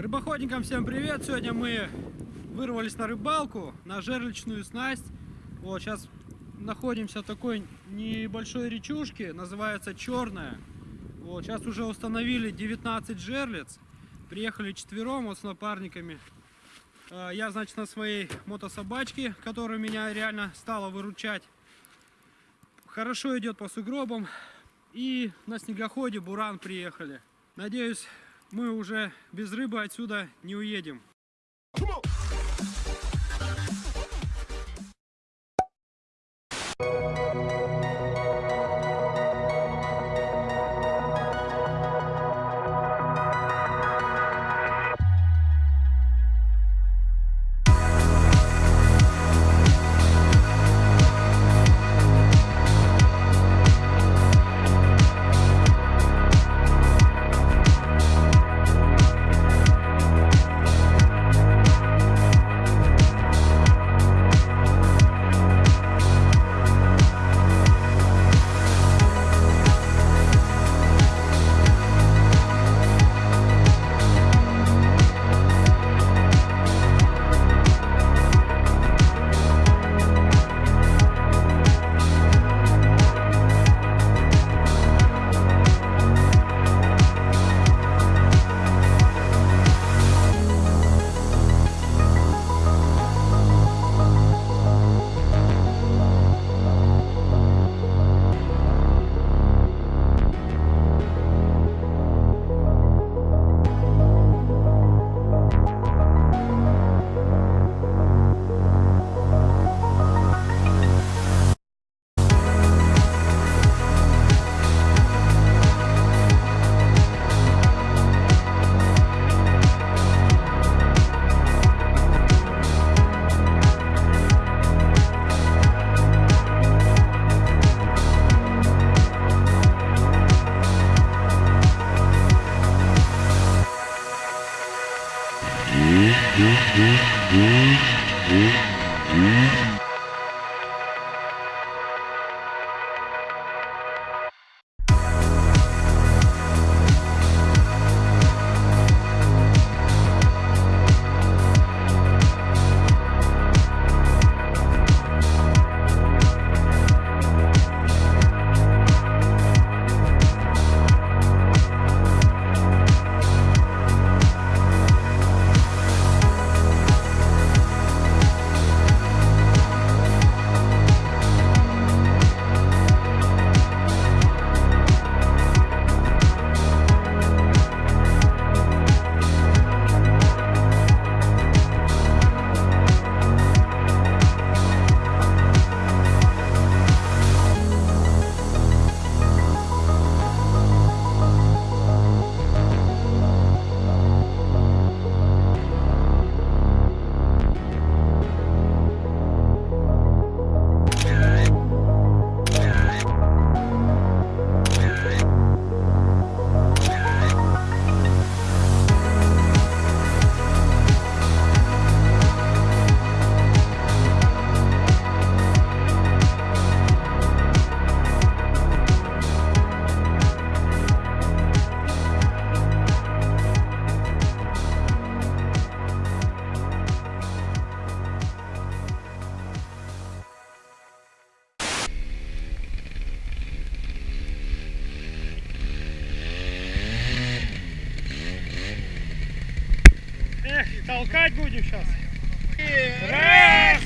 Рыбоходникам всем привет! Сегодня мы вырвались на рыбалку, на жерличную снасть. Вот, сейчас находимся в такой небольшой речушке, называется Черная. Вот, сейчас уже установили 19 жерлиц. Приехали четвером, вот с напарниками. А, Я, значит, на своей мотособачке, которая меня реально стала выручать. Хорошо идет по сугробам. И на снегоходе Буран приехали. Надеюсь, мы уже без рыбы отсюда не уедем. Mmh, mmh, толкать будем сейчас. Раз!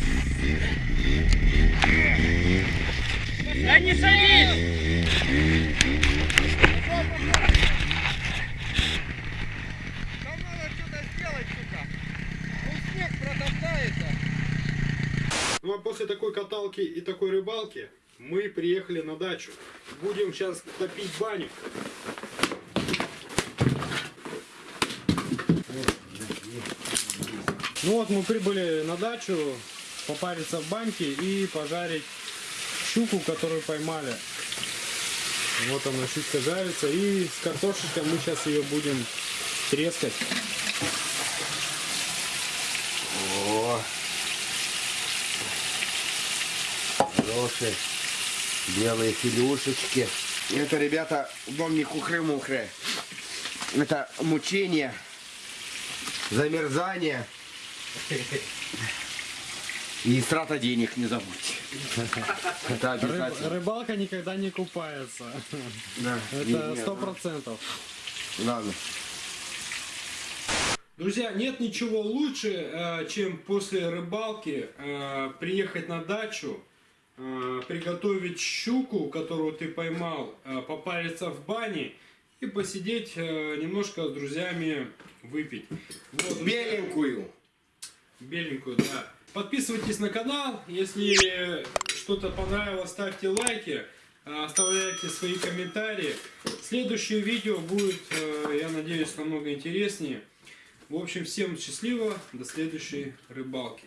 Да не садись! Там надо что-то сделать, сука. Ну снег протоптается. Ну а после такой каталки и такой рыбалки мы приехали на дачу. Будем сейчас топить баню. Ну вот мы прибыли на дачу попариться в баньке и пожарить щуку, которую поймали. Вот она щучка жарится. И с картошечкой мы сейчас ее будем трескать. О, хорошие белые филюшечки. Это, ребята, вам не кухры-мухры. Это мучение. замерзание и страта денег не забудьте. Это обязательно. рыбалка никогда не купается. Да. Это сто процентов. Ладно. Друзья, нет ничего лучше, э, чем после рыбалки э, приехать на дачу, э, приготовить щуку, которую ты поймал, попариться в бане и посидеть немножко с друзьями выпить. Вот, Беленькую. Беленькую, да. Подписывайтесь на канал, если что-то понравилось, ставьте лайки, э, оставляйте свои комментарии. Следующее видео будет, э, я надеюсь, намного интереснее. В общем, всем счастливо, до следующей рыбалки.